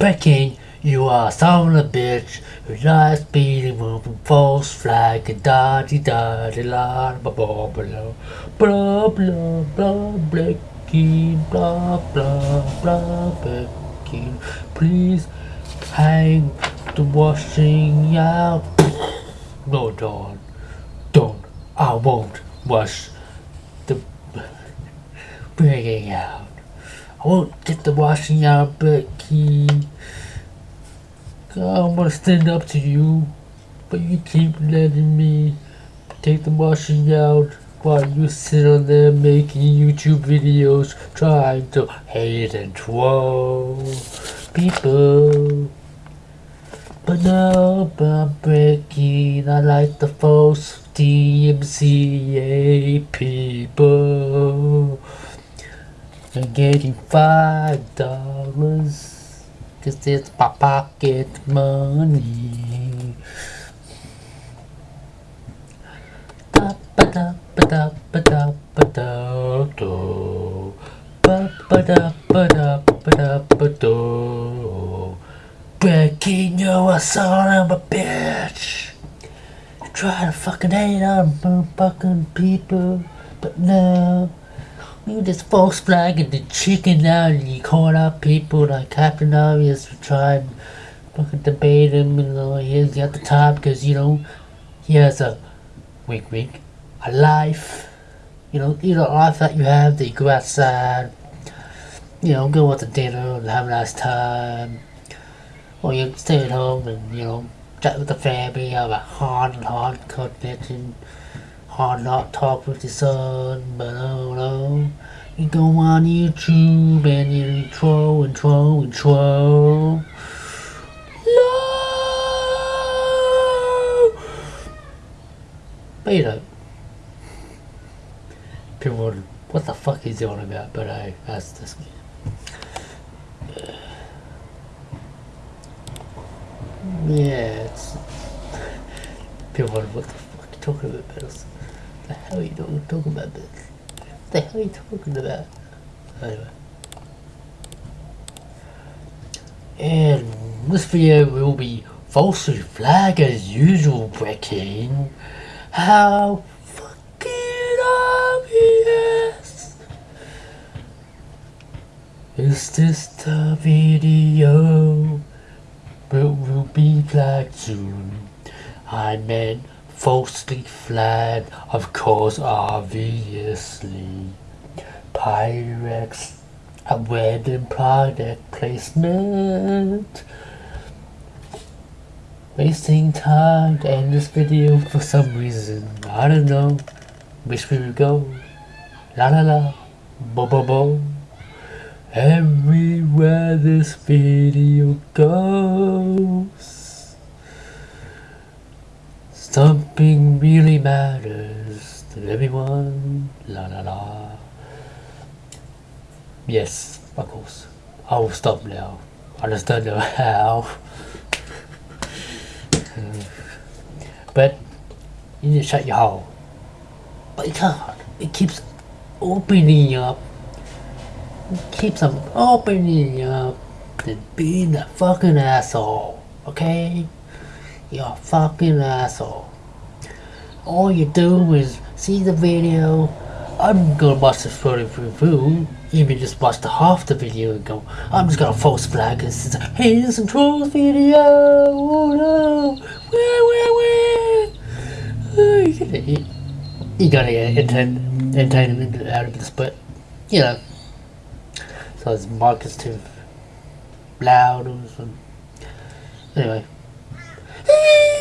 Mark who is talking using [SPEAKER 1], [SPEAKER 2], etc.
[SPEAKER 1] Peking, you are son of a bitch who likes beating moving false flag and da di da di la blah blah blah. Blah blah blah Becky. Blah blah blah Becky. Please hang the washing out. No don't don't I won't wash the bringing out I won't get the washing out Becky I'm gonna stand up to you, but you keep letting me take the washing out while you sit on there making YouTube videos trying to hate and troll people. But now I'm breaking, I like the false DMCA people. And getting five dollars. Cause it's my pocket money. Da ba da ba da ba da ba da do. Ba ba da ba da ba da ba do. Becky, you're a son of a bitch. Try to fucking hate on fucking people, but no. You just false flag and the chicken out and you call out people like Captain Obvious to try and fucking debate him and uh, you know, he's at the top because you know he has a wink wink a life. You know, you know, life that you have that you go outside, you know, go out to dinner and have a nice time. Or you stay at home and, you know, chat with the family, have a hard and hard connection hard not talk with your son, but oh no. You go on YouTube and you troll and troll and troll. No! But you know, people wonder, what the fuck is he on about? But I asked this Yeah, it's. People wonder, what the fuck are you talking about? The hell are you talking, about this? What the hell are you talking about? Anyway. And this video will be falsely flagged as usual, Breaking. How fucking obvious! Is this the video? Will will be flagged soon. I meant falsely flagged, of course, obviously. Pyrex, a wedding product placement. Wasting time to end this video for some reason. I don't know. Which way we go? La la la. Bo bo bo. Everywhere this video goes. Something really matters to everyone. La la la. Yes, of course. I will stop now. Don't know how. but you need to shut your hole. But you can't. It keeps opening up. It keeps on opening up and being a fucking asshole. Okay? You're fucking asshole. All you do is see the video. I'm gonna watch the photo review. Even just watch the half the video and go, I'm just gonna false flag and say, hey, this is a trolls video. Oh no. Where, where, where? You gotta, you, you gotta uh, get entertainment, entertainment out of this, but you know. So it's Marcus too loud or something. Anyway. 嘿